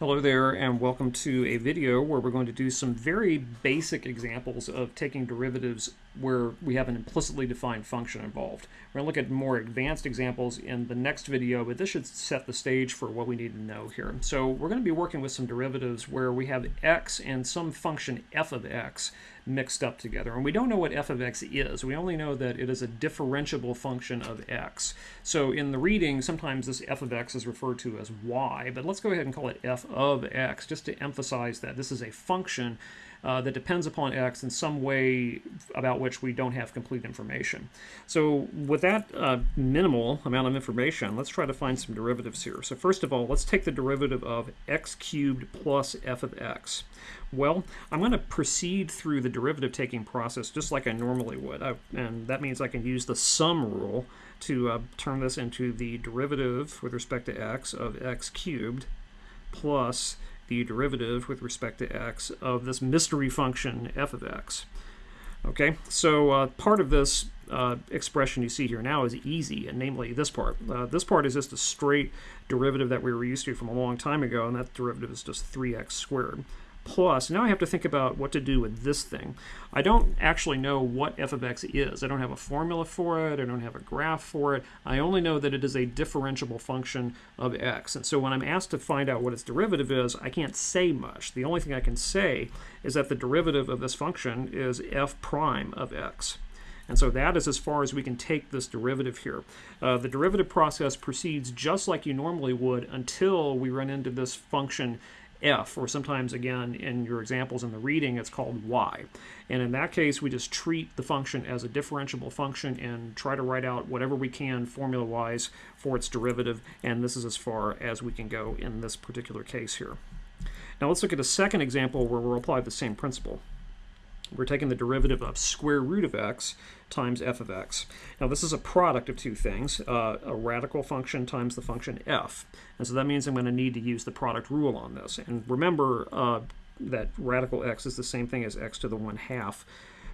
Hello there and welcome to a video where we're going to do some very basic examples of taking derivatives where we have an implicitly defined function involved. We're going to look at more advanced examples in the next video, but this should set the stage for what we need to know here. So we're going to be working with some derivatives where we have x and some function f of x mixed up together. And we don't know what f of x is. We only know that it is a differentiable function of x. So in the reading, sometimes this f of x is referred to as y, but let's go ahead and call it f of x just to emphasize that this is a function uh, that depends upon x in some way about which we don't have complete information. So with that uh, minimal amount of information, let's try to find some derivatives here. So first of all, let's take the derivative of x cubed plus f of x. Well, I'm going to proceed through the derivative taking process just like I normally would. I, and that means I can use the sum rule to uh, turn this into the derivative with respect to x of x cubed plus the derivative with respect to x of this mystery function f of x. Okay, so uh, part of this uh, expression you see here now is easy, and namely this part. Uh, this part is just a straight derivative that we were used to from a long time ago, and that derivative is just 3x squared plus. Now I have to think about what to do with this thing. I don't actually know what f of x is. I don't have a formula for it. I don't have a graph for it. I only know that it is a differentiable function of x. And so when I'm asked to find out what its derivative is, I can't say much. The only thing I can say is that the derivative of this function is f prime of x. And so that is as far as we can take this derivative here. Uh, the derivative process proceeds just like you normally would until we run into this function f, or sometimes, again, in your examples in the reading, it's called y. And in that case, we just treat the function as a differentiable function and try to write out whatever we can formula-wise for its derivative, and this is as far as we can go in this particular case here. Now let's look at a second example where we'll apply the same principle we're taking the derivative of square root of x times f of x. Now this is a product of two things, uh, a radical function times the function f. And so that means I'm going to need to use the product rule on this. And remember uh, that radical x is the same thing as x to the 1 half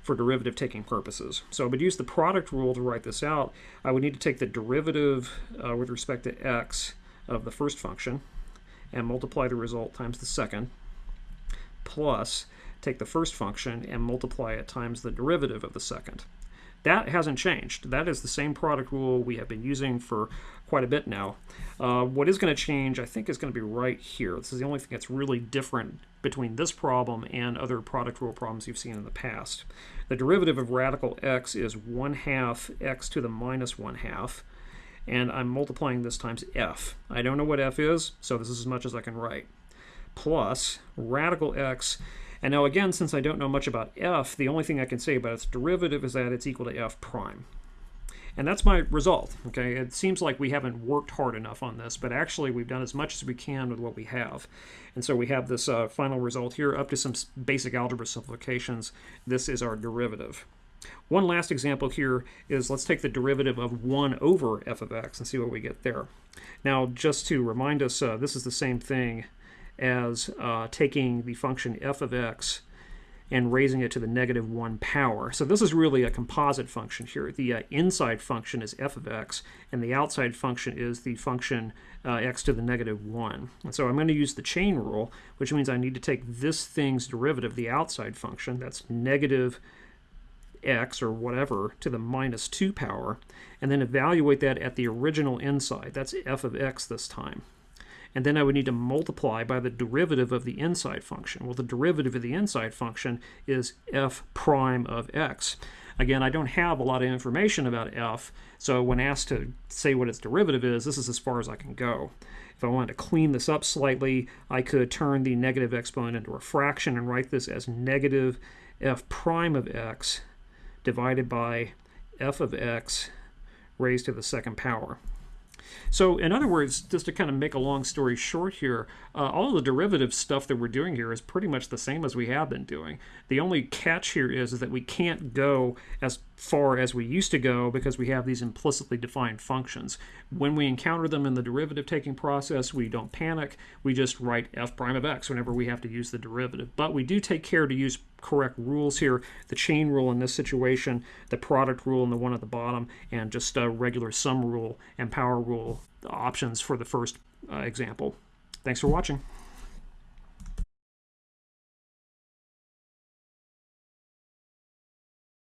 for derivative taking purposes. So I would use the product rule to write this out. I would need to take the derivative uh, with respect to x of the first function and multiply the result times the second plus take the first function and multiply it times the derivative of the second. That hasn't changed. That is the same product rule we have been using for quite a bit now. Uh, what is going to change, I think, is going to be right here. This is the only thing that's really different between this problem and other product rule problems you've seen in the past. The derivative of radical x is 1 half x to the minus 1 half, and I'm multiplying this times f. I don't know what f is, so this is as much as I can write. Plus radical x and now again, since I don't know much about f, the only thing I can say about its derivative is that it's equal to f prime. And that's my result, okay? It seems like we haven't worked hard enough on this, but actually we've done as much as we can with what we have. And so we have this uh, final result here up to some basic algebra simplifications. This is our derivative. One last example here is let's take the derivative of 1 over f of x and see what we get there. Now, just to remind us, uh, this is the same thing as uh, taking the function f of x and raising it to the negative 1 power. So this is really a composite function here. The uh, inside function is f of x, and the outside function is the function uh, x to the negative 1. And so I'm going to use the chain rule, which means I need to take this thing's derivative, the outside function, that's negative x or whatever to the minus 2 power, and then evaluate that at the original inside. That's f of x this time and then I would need to multiply by the derivative of the inside function. Well, the derivative of the inside function is f prime of x. Again, I don't have a lot of information about f, so when asked to say what its derivative is, this is as far as I can go. If I wanted to clean this up slightly, I could turn the negative exponent into a fraction and write this as negative f prime of x divided by f of x raised to the second power. So in other words, just to kind of make a long story short here, uh, all the derivative stuff that we're doing here is pretty much the same as we have been doing. The only catch here is, is that we can't go as far as we used to go because we have these implicitly defined functions. When we encounter them in the derivative taking process, we don't panic. We just write f prime of x whenever we have to use the derivative. But we do take care to use correct rules here. The chain rule in this situation, the product rule in the one at the bottom, and just a regular sum rule and power rule options for the first uh, example. Thanks for watching.